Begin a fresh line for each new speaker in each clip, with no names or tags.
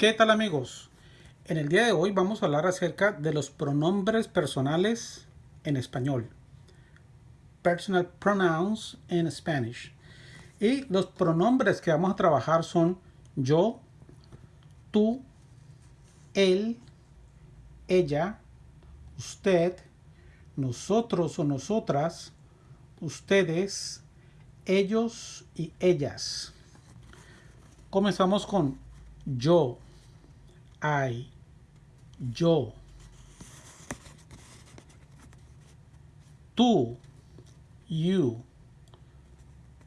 ¿Qué tal amigos? En el día de hoy vamos a hablar acerca de los pronombres personales en español. Personal pronouns in Spanish. Y los pronombres que vamos a trabajar son yo, tú, él, ella, usted, nosotros o nosotras, ustedes, ellos y ellas. Comenzamos con yo. I, yo. Tú, you.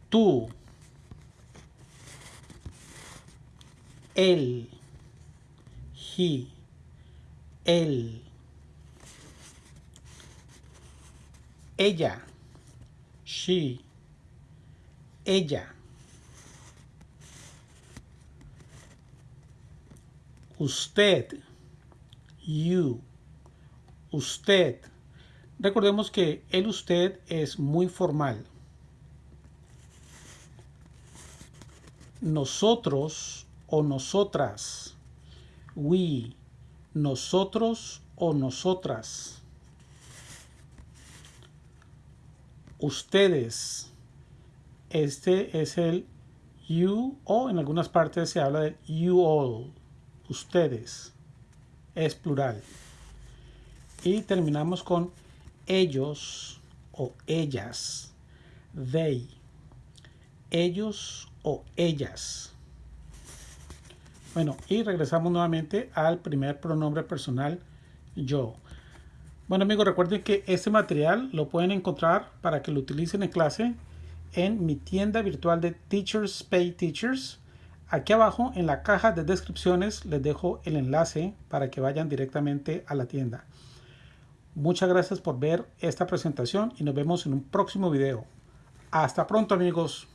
Tú. Él, he, él. Ella, she, ella. Usted, you, usted. Recordemos que el usted es muy formal. Nosotros o nosotras. We, nosotros o nosotras. Ustedes. Este es el you o en algunas partes se habla de you all ustedes, es plural. Y terminamos con ellos o ellas, they, ellos o ellas. Bueno, y regresamos nuevamente al primer pronombre personal, yo. Bueno amigos, recuerden que este material lo pueden encontrar para que lo utilicen en clase en mi tienda virtual de Teachers Pay Teachers Aquí abajo en la caja de descripciones les dejo el enlace para que vayan directamente a la tienda. Muchas gracias por ver esta presentación y nos vemos en un próximo video. Hasta pronto amigos.